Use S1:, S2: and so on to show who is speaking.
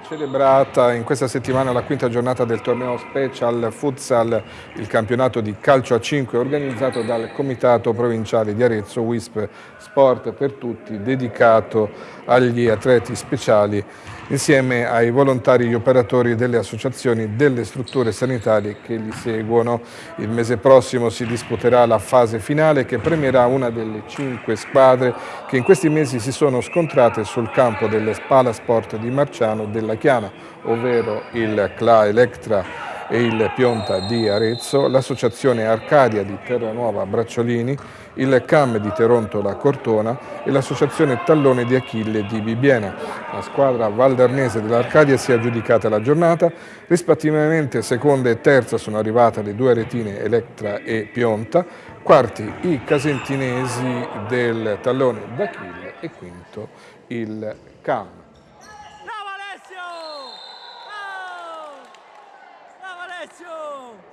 S1: Celebrata in questa settimana la quinta giornata del torneo Special Futsal, il campionato di calcio a 5 organizzato dal Comitato Provinciale di Arezzo WISP Sport per Tutti, dedicato agli atleti speciali insieme ai volontari e gli operatori delle associazioni delle strutture sanitarie che li seguono. Il mese prossimo si disputerà la fase finale che premierà una delle cinque squadre che in questi mesi si sono scontrate sul campo delle Spala Sport di Marciano della Chiana, ovvero il CLA Electra e il Pionta di Arezzo, l'associazione Arcadia di Terranuova Bracciolini, il CAM di Terontola Cortona e l'associazione Tallone di Achille di Bibiena. La squadra valdarnese dell'Arcadia si è aggiudicata la giornata, rispettivamente seconda e terza sono arrivate le due retine Electra e Pionta, quarti i casentinesi del Tallone d'Achille e quinto il CAM.
S2: Eso!